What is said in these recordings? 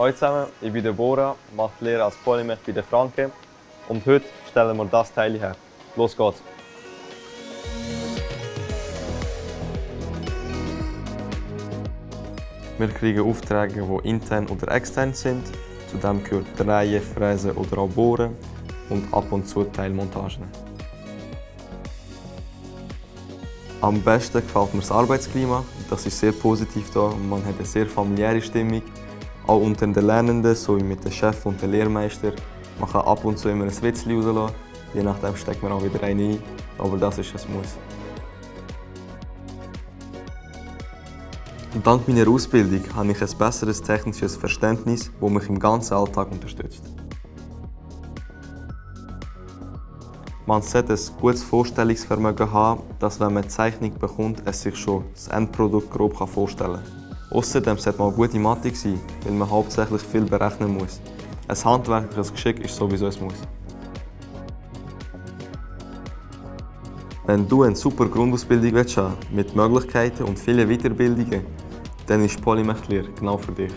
Hallo zusammen, ich bin Deborah, mache die Lehre als Polymech bei der Franke und heute stellen wir das Teil her. Los geht's! Wir kriegen Aufträge, die intern oder extern sind. Zudem gehört Drehen, Fräsen oder auch Bohren und ab und zu Teilmontagen. Am besten gefällt mir das Arbeitsklima. Das ist sehr positiv hier. Man hat eine sehr familiäre Stimmung. Auch unter den Lernenden, sowie mit dem Chef und dem Lehrmeister. Man kann ab und zu immer ein Witzchen rauslassen. Je nachdem steckt man auch wieder einen ein. Aber das ist ein Muss. Dank meiner Ausbildung habe ich ein besseres technisches Verständnis, das mich im ganzen Alltag unterstützt. Man sollte ein gutes Vorstellungsvermögen haben, dass wenn man eine Zeichnung bekommt, es sich schon das Endprodukt grob vorstellen kann. Außerdem sollte man gute Mathe sein, weil man hauptsächlich viel berechnen muss. Ein handwerkliches Geschick ist sowieso ein Muss. Wenn du eine super Grundausbildung willst, mit Möglichkeiten und vielen Weiterbildungen, dann ist Polymech genau für dich.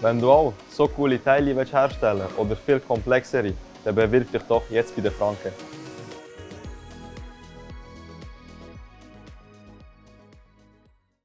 Wenn du auch so coole Teile herstellen willst oder viel komplexere, dann bewirb dich doch jetzt bei der Franke.